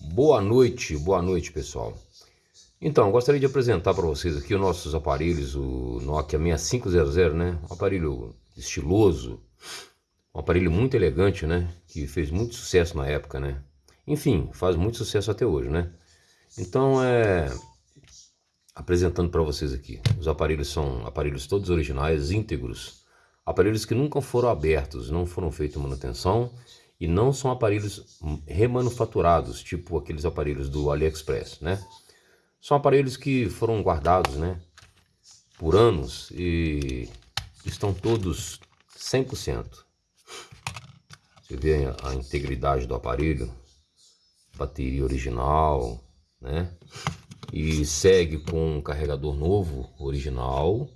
Boa noite, boa noite pessoal. Então, gostaria de apresentar para vocês aqui os nossos aparelhos, o Nokia 6500, né? Um aparelho estiloso, um aparelho muito elegante, né? Que fez muito sucesso na época, né? Enfim, faz muito sucesso até hoje, né? Então, é... Apresentando para vocês aqui. Os aparelhos são aparelhos todos originais, íntegros. Aparelhos que nunca foram abertos, não foram feitos manutenção e não são aparelhos remanufaturados, tipo aqueles aparelhos do AliExpress, né? São aparelhos que foram guardados, né, por anos e estão todos 100%. Você vê a integridade do aparelho, bateria original, né? E segue com um carregador novo, original,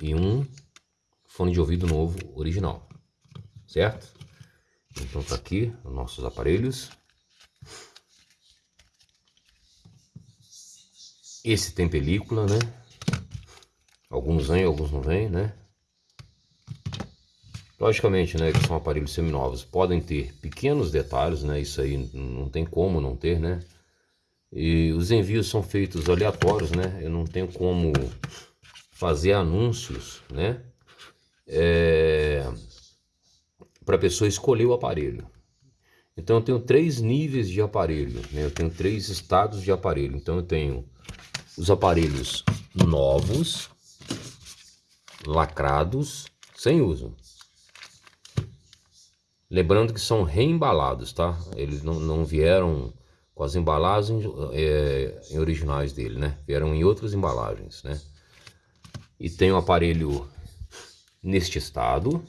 e um fone de ouvido novo, original, certo? Então tá aqui os nossos aparelhos. Esse tem película, né? Alguns vêm, alguns não vêm, né? Logicamente, né, que são aparelhos seminovos, podem ter pequenos detalhes, né? Isso aí não tem como não ter, né? E os envios são feitos aleatórios, né? Eu não tenho como fazer anúncios, né? É a pessoa escolher o aparelho. Então eu tenho três níveis de aparelho, né? eu tenho três estados de aparelho. Então eu tenho os aparelhos novos, lacrados, sem uso. Lembrando que são reembalados, tá? Eles não, não vieram com as embalagens é, originais dele, né? Vieram em outras embalagens, né? E tem o aparelho neste estado,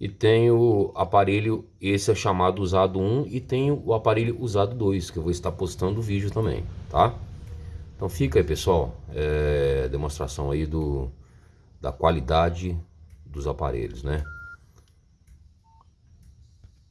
e tem o aparelho, esse é chamado usado 1 e tem o aparelho usado 2, que eu vou estar postando o vídeo também, tá? Então fica aí pessoal, é, demonstração aí do, da qualidade dos aparelhos, né?